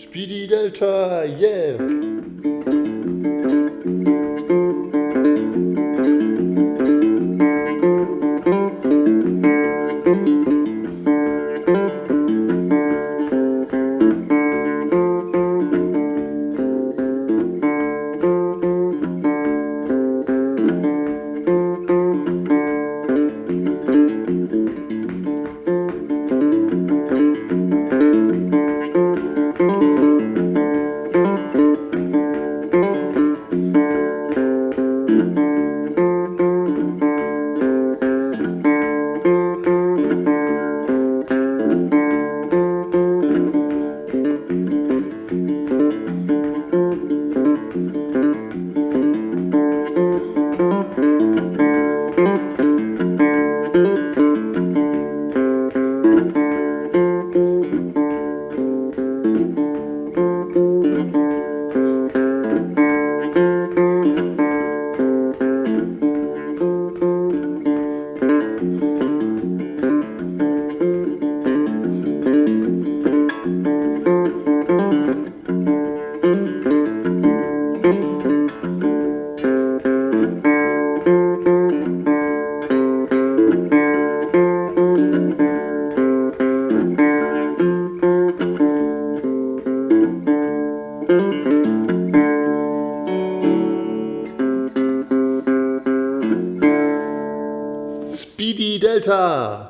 Speedy Delta, yeah! Speedy Delta!